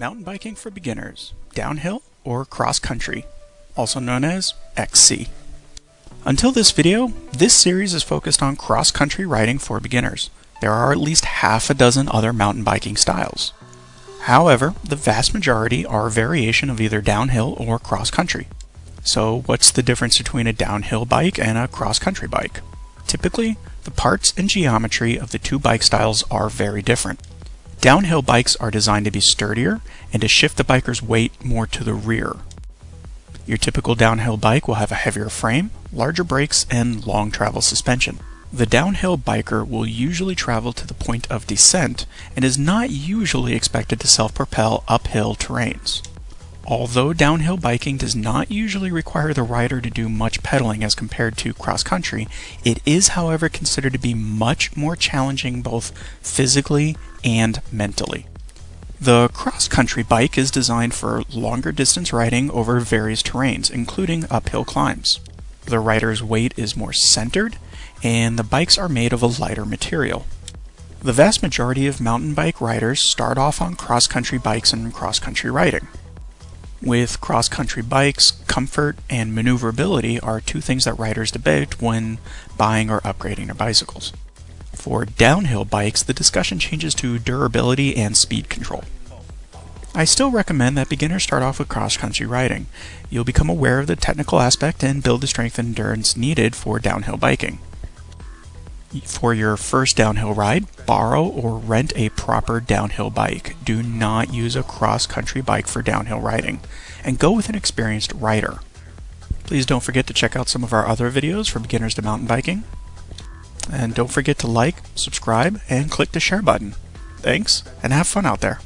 Mountain biking for beginners, downhill or cross country, also known as XC. Until this video, this series is focused on cross country riding for beginners. There are at least half a dozen other mountain biking styles. However, the vast majority are a variation of either downhill or cross country. So what's the difference between a downhill bike and a cross country bike? Typically, the parts and geometry of the two bike styles are very different. Downhill bikes are designed to be sturdier and to shift the biker's weight more to the rear. Your typical downhill bike will have a heavier frame, larger brakes, and long travel suspension. The downhill biker will usually travel to the point of descent and is not usually expected to self-propel uphill terrains. Although downhill biking does not usually require the rider to do much pedaling as compared to cross country, it is however considered to be much more challenging both physically and mentally. The cross country bike is designed for longer distance riding over various terrains, including uphill climbs. The rider's weight is more centered, and the bikes are made of a lighter material. The vast majority of mountain bike riders start off on cross country bikes and cross country riding. With cross-country bikes, comfort and maneuverability are two things that riders debate when buying or upgrading their bicycles. For downhill bikes, the discussion changes to durability and speed control. I still recommend that beginners start off with cross-country riding. You'll become aware of the technical aspect and build the strength and endurance needed for downhill biking. For your first downhill ride, borrow or rent a proper downhill bike. Do not use a cross-country bike for downhill riding, and go with an experienced rider. Please don't forget to check out some of our other videos for beginners to mountain biking. And don't forget to like, subscribe, and click the share button. Thanks, and have fun out there.